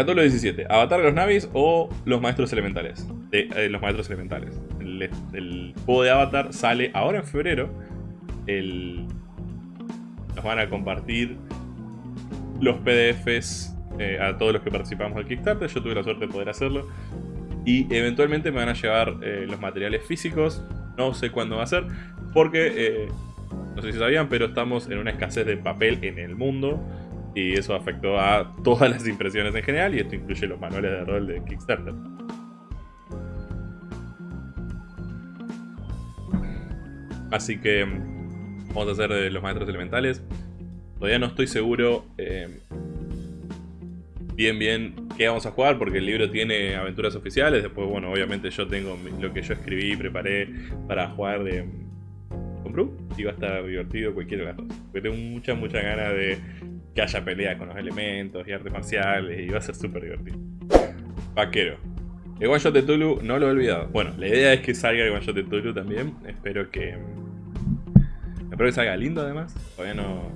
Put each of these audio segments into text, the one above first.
Capítulo 17. Avatar de los Navis o los Maestros Elementales. Eh, los Maestros Elementales. El, el, juego de Avatar sale ahora en febrero. El, nos van a compartir los PDFs eh, a todos los que participamos del Kickstarter. Yo tuve la suerte de poder hacerlo. Y eventualmente me van a llevar eh, los materiales físicos. No sé cuándo va a ser. Porque, no sé si sabían, pero estamos en una escasez de papel en el mundo y eso afectó a todas las impresiones en general y esto incluye los manuales de rol de Kickstarter. Así que mm, vamos a hacer de los maestros elementales. Todavía no estoy seguro eh, bien bien qué vamos a jugar porque el libro tiene aventuras oficiales. Después, bueno, obviamente yo tengo lo que yo escribí y preparé para jugar de... ¿Compró? Y va a estar divertido cualquiera de las dos. Porque tengo mucha, mucha ganas de que haya pelea con los elementos y artes marciales y va a ser súper divertido. Vaquero. El Shot de Tulu no lo he olvidado. Bueno, la idea es que salga el Shot de Tulu también. Espero que... Espero que salga lindo además. Todavía no...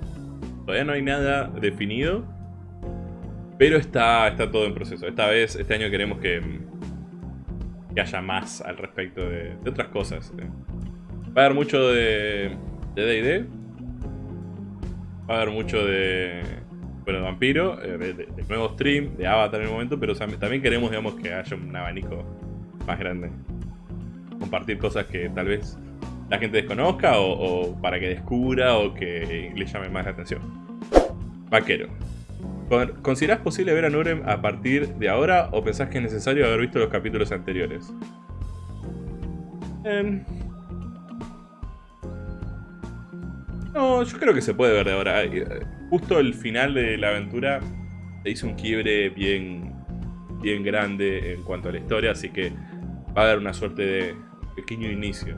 Todavía no hay nada definido. Pero está, está todo en proceso. Esta vez, este año queremos que, que haya más al respecto de, otras cosas. Va a haber mucho de D&D. Va a haber mucho de, bueno, de Vampiro, eh, de, nuevo stream, de Avatar en el momento, pero también queremos, digamos, que haya un abanico más grande. Compartir cosas que tal vez la gente desconozca o, para que descubra o que le llame más la atención. Vaquero. ¿Considerás posible ver a Nurem a partir de ahora o pensás que es necesario haber visto los capítulos anteriores? Eh, No, yo creo que se puede ver de ahora. Justo el final de la aventura se hizo un quiebre bien, bien grande en cuanto a la historia, así que va a dar una suerte de pequeño inicio.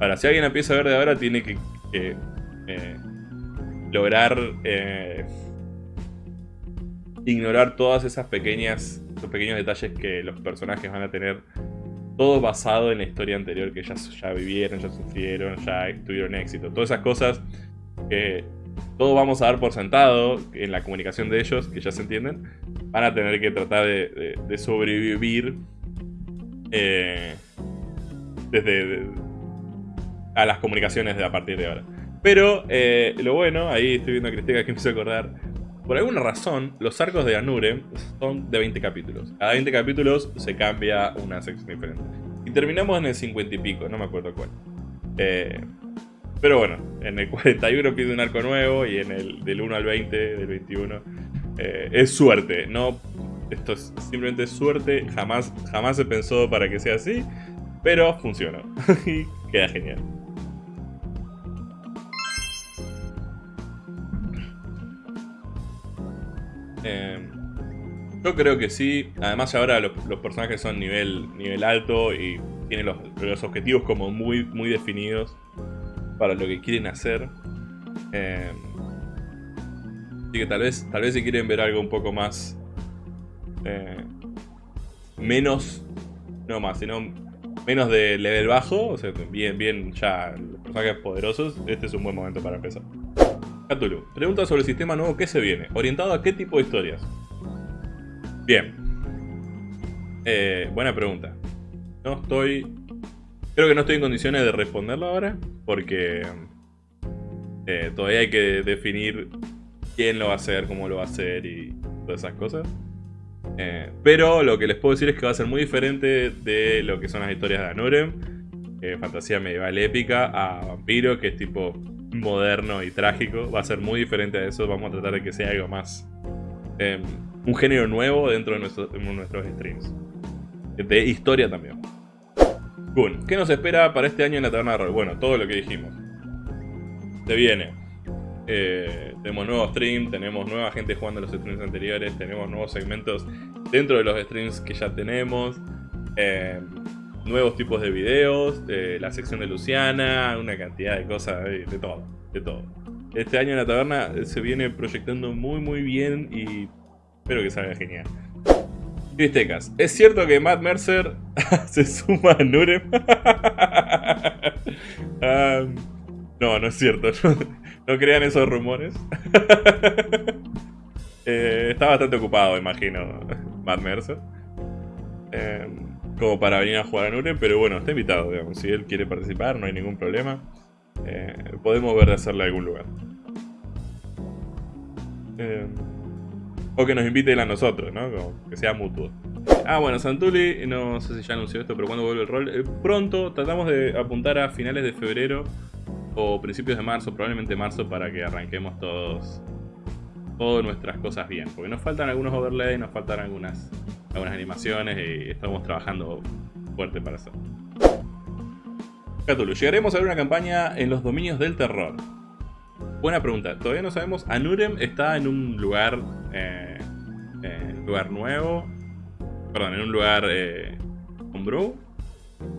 Ahora, si alguien empieza a ver de ahora, tiene que, eh, lograr eh, ignorar todas esas pequeñas, esos pequeños detalles que los personajes van a tener todo basado en la historia anterior que ya, ya vivieron, ya sufrieron, ya tuvieron éxito. Todas esas cosas que todos vamos a dar por sentado en la comunicación de ellos, que ya se entienden, van a tener que tratar de, sobrevivir eh, desde a las comunicaciones de a partir de ahora. Pero eh, lo bueno, ahí estoy viendo a Cristina que me hizo acordar, por alguna razón, los arcos de Anure son de 20 capítulos. Cada 20 capítulos se cambia una sección diferente. Y terminamos en el 50 y pico, no me acuerdo cuál. Eh, pero bueno, en el 41 pide un arco nuevo y en el del 1 al 20, del 21, eh, es suerte. No, esto es simplemente suerte, jamás, jamás se pensó para que sea así, pero funcionó y queda genial. Yo creo que sí. Además ahora los, personajes son nivel, nivel alto y tienen los, objetivos como muy, muy definidos para lo que quieren hacer. Em, así que tal vez, tal vez si quieren ver algo un poco más... Eh, menos... No más, sino menos de level bajo, o sea, bien, bien ya los personajes poderosos, este es un buen momento para empezar. Cthulhu, pregunta sobre el sistema nuevo que se viene, orientado a qué tipo de historias. Bien. Eh, buena pregunta. No estoy... Creo que no estoy en condiciones de responderlo ahora, porque eh, todavía hay que definir quién lo va a hacer, cómo lo va a hacer y todas esas cosas. Eh, pero lo que les puedo decir es que va a ser muy diferente de lo que son las historias de Anurem, fantasía medieval épica, a Vampiro, que es tipo moderno y trágico. Va a ser muy diferente a eso, vamos a tratar de que sea algo más... Em, un género nuevo dentro de, nuestros streams. De historia también. Kun, ¿qué nos espera para este año en la taberna de rol? Bueno, todo lo que dijimos. Se viene. Eh, tenemos nuevos streams, tenemos nueva gente jugando los streams anteriores, tenemos nuevos segmentos dentro de los streams que ya tenemos. Eh, nuevos tipos de videos, la sección de Luciana, una cantidad de cosas, de, de todo, de todo. Este año en la taberna se viene proyectando muy muy bien y espero que salga genial. Cristecas, ¿es cierto que Matt Mercer se suma a Nurem? Ah, no, no es cierto. No, crean esos rumores. Eh, está bastante ocupado, imagino. Matt Mercer. Em, como para venir a jugar a Nurem, pero bueno, está invitado, digamos. Si él quiere participar, no hay ningún problema. Eh, podemos ver de hacerle algún lugar. Em, o que nos invite él a nosotros, ¿no? que sea mutuo. Ah, bueno, Santuli, no sé si ya anunció esto, pero cuando vuelve el rol. Eh, pronto, tratamos de apuntar a finales de febrero o principios de marzo, probablemente marzo, para que arranquemos todos todas nuestras cosas bien. Porque nos faltan algunos overlays, nos faltan algunas, algunas animaciones y estamos trabajando fuerte para eso. Cthulhu, ¿llegaremos a ver una campaña en los dominios del terror? Buena pregunta. Todavía no sabemos. Anurem está en un lugar... Eh, eh lugar nuevo. Perdón, en un lugar... Eh, homebrew.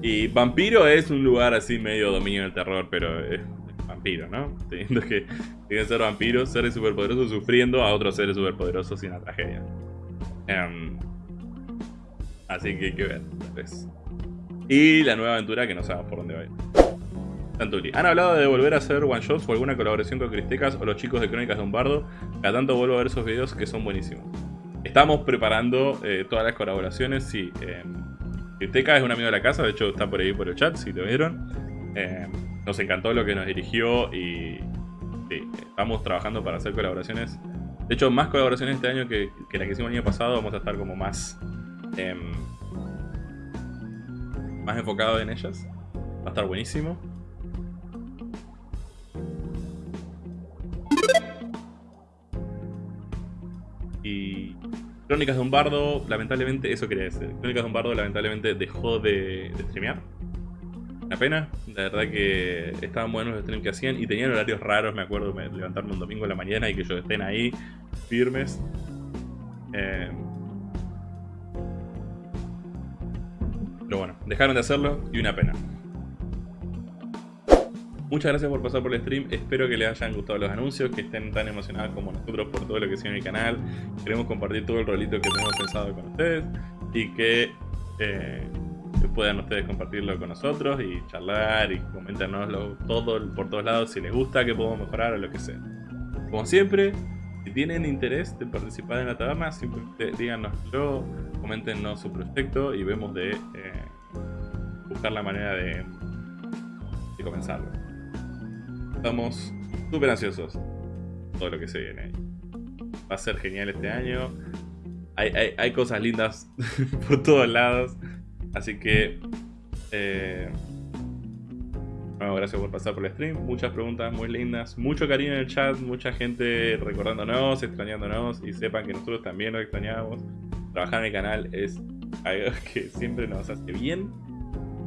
Y Vampiro es un lugar así medio dominio del terror, pero es vampiro, ¿no? Teniendo que, que ser vampiros, seres superpoderosos sufriendo a otros seres superpoderosos sin la tragedia. Em, así que hay que ver, Y la nueva aventura que no sabemos por dónde va a ir. Santuri. Han hablado de volver a hacer one shots o alguna colaboración con Cristecas o los chicos de Crónicas de un Bardo. Cada tanto vuelvo a ver esos videos que son buenísimos. Estamos preparando eh, todas las colaboraciones, sí. Eh, es un amigo de la casa, de hecho está por ahí por el chat, si lo vieron. Em, nos encantó lo que nos dirigió y estamos trabajando para hacer colaboraciones. De hecho, más colaboraciones este año que, la que hicimos el año pasado. Vamos a estar como más... Eh, más enfocado en ellas. Va a estar buenísimo. Crónicas de un Bardo, lamentablemente, eso quería decir. Crónicas de un Bardo, lamentablemente, dejó de, de streamear. Una pena, la verdad que estaban buenos los streams que hacían y tenían horarios raros, me acuerdo de levantarme un domingo en la mañana y que ellos estén ahí firmes. Eh, pero bueno, dejaron de hacerlo y una pena. Muchas gracias por pasar por el stream, espero que les hayan gustado los anuncios, que estén tan emocionados como nosotros por todo lo que sigue en el canal. Queremos compartir todo el rolito que tenemos pensado con ustedes y que eh, puedan ustedes compartirlo con nosotros y charlar y comentarnoslo todo por todos lados si les gusta, que podemos mejorar o lo que sea. Como siempre, si tienen interés de participar en la taberna, simplemente díganoslo, coméntenos su proyecto y vemos de eh, buscar la manera de, de comenzarlo. Estamos súper ansiosos todo lo que se viene. Va a ser genial este año. Hay, hay, hay cosas lindas por todos lados. Así que... Eh, bueno, gracias por pasar por el stream. Muchas preguntas muy lindas. Mucho cariño en el chat. Mucha gente recordándonos, extrañándonos. Y sepan que nosotros también nos extrañamos. Trabajar en el canal es algo que siempre nos hace bien.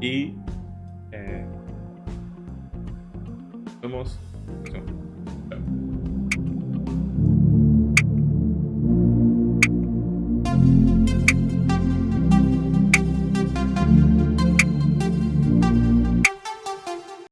Y... Eh, vemos